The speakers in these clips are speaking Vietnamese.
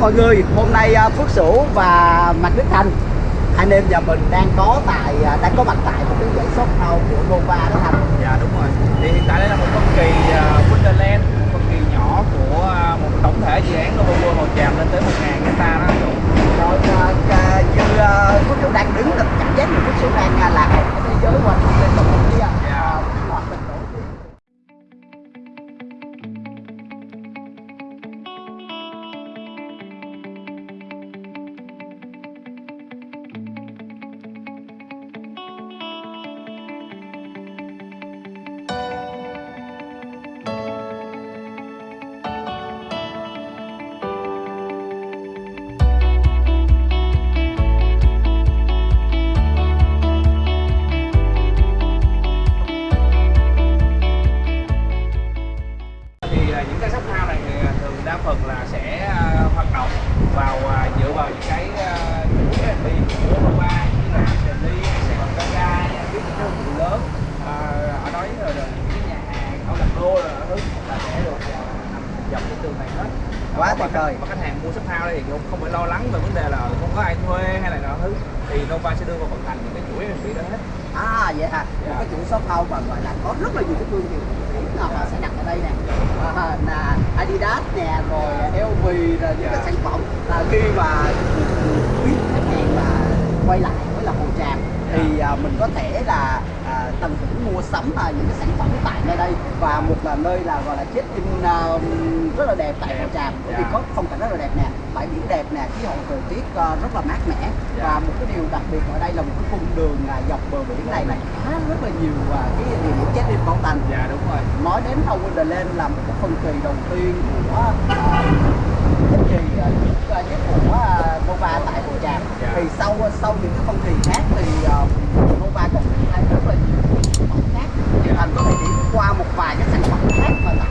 mọi người, hôm nay à, Phước Sửu và Mạnh Đức Thành anh em nhà mình đang có tại à, đang có mặt tại một cái dãy shop house của Nova đó Thành. Dạ đúng rồi. Thì hiện tại đây là một công kỳ uh, à, Wonderland, là được uh, nằm dọc trên tường này hết. Quá tuyệt vời. khách- Và khách hàng mua shop house đây thì cũng không phải lo lắng về vấn đề là không có ai thuê hay là nọ thứ thì Nova sẽ đưa vào vận hành những cái chuỗi F&B đó hết. À vậy hả? Một Dạ. cái chuỗi shop house mà gọi là có rất là nhiều cái thương hiệu nổi là họ sẽ đặt ở đây nè. À, là Adidas nè, rồi LV rồi những cái Dạ. sản phẩm à, khi mà quý khách hàng mà quay lại với là Hồ Tràm thì à, mình có thể là tận hưởng mua sắm à, những cái sản phẩm tại nơi đây và một là nơi là gọi là check in à, rất là đẹp tại Hồ Tràm bởi vì Dạ. có phong cảnh rất là đẹp nè bãi biển đẹp nè khí hậu thời tiết à, rất là mát mẻ Dạ. và một cái điều đặc biệt ở đây là một cái cung đường à, dọc bờ biển này là khá rất là nhiều à, cái địa điểm check in bảo tàng Dạ đúng rồi. nói đến Hồng Wonderland là một cái phân kỳ đầu tiên của uh, kỳ uh, nhất, nhất của uh, Nova tại Hồ Tràm Dạ. thì sau sau những cái phân kỳ khác thì uh, Nova còn triển khai rất là nhiều sản phẩm khác thì thành có thể điểm qua một vài cái sản phẩm khác mà tại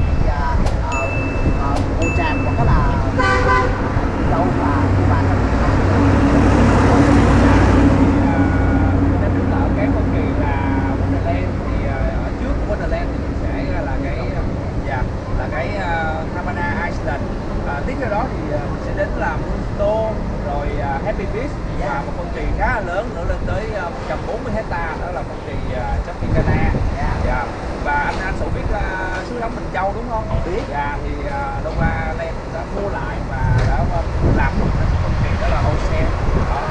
Hồ Tràm hoặc là đâu mà Nova Nên đứng ở cái phân kỳ là Wonderland thì ờ, ở trước Wonderland thì mình sẽ là cái dạ là cái uh, Havana Island. À, tiếp theo đó thì mình sẽ đến là Moonstone rồi Happy Beach và một phân kỳ khá là lớn nữa lên tới ờ, 140 hecta đó là phân kỳ Tropicana. Dạ. Và Sủ biết là suối nóng Bình Châu đúng không? Biết. Dạ thì uh, Nova Land đã mua lại và đã ờ, làm một cái phân kỳ đó là Ocean. Đó,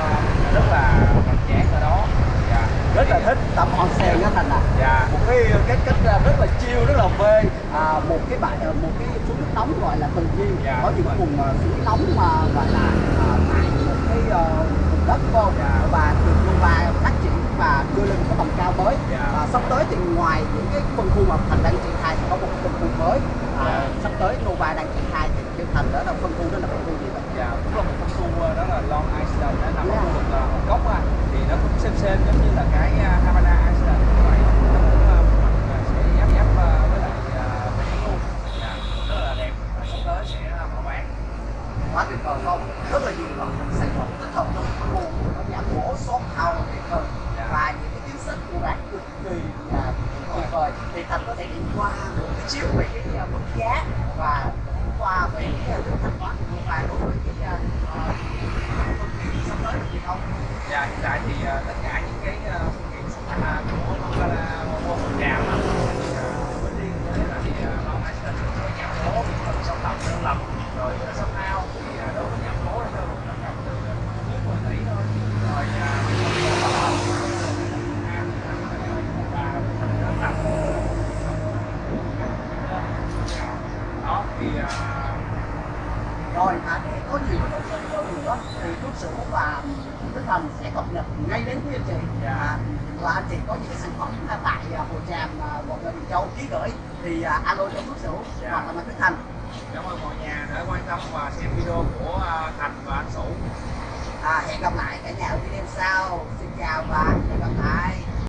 rất là hoành tráng ở đó. Dạ. rất là thích tấm onsen đó thành à Dạ. một cái cái cách à, rất là chill rất là phê à, một cái bãi à, một cái suối nước nóng gọi là thần nhiên Dạ, có những vùng à, suối nóng mà gọi là à, tại một cái à, vùng đất không Dạ. và được Nova phát triển và đưa lên tầm cao mới. Dạ. và sắp tới thì ngoài những cái phân khu mà thành đang triển khai thì có một phân khu mới. À, Dạ. sắp tới Nova đang triển khai thì Kiên Thành đó là phân khu đó là phân khu gì vậy? Dạ, cũng là một phân khu ờ, đó là Long Island nó nằm ở Yeah. khu vực là Hồng Kông á thì nó cũng xem xem giống như là cái ờ, Havana Island như vậy. Nó cũng ờ, mặt ờ, sẽ giáp ờ, với lại ờ, biển luôn dạ, rất là đẹp. Và sắp tới sẽ ờ, mở bán. Quá tuyệt vời không? Rất là nhiều loại sản phẩm tích hợp trong khu. Nhà gỗ shop house vời Dạ. và những cái cực kỳ là tuyệt vời thì thành có thể đi qua một cái chiếu về cái uh, mức giá và qua về cái uh, thanh toán của và đối với cái uh, sắp tới thì không Dạ, hiện tại thì ờ, tất cả những cái ờ, phương tiện xuất hành của Nogala Mobile Hồng Tràm á, thì ờ, với riêng với lại ờ, Long Island có nhà phố, phần sông tàu sơn lập rồi ờ, sông ao thì ờ, đối với nhà phố thì nó cũng là tầm từ ờ, dưới 10 tỷ thôi rồi ờ, đó thì ờ, rồi à, để có nhiều cái thông tin hơn nữa thì thuốc sữa và Đức Thành sẽ cập nhật ngay đến với anh chị Dạ. à, và anh chị có những cái sản phẩm à, tại à, Hồ Tràm à, quận Bình Châu ký gửi. Thì à, alo cho thuốc sữa Dạ. hoặc là Mạnh Đức Thành. Cảm ơn mọi nhà đã quan tâm và xem video của Thành và anh Sủ. À, hẹn gặp lại cả nhà ở video sau. Xin chào và hẹn gặp lại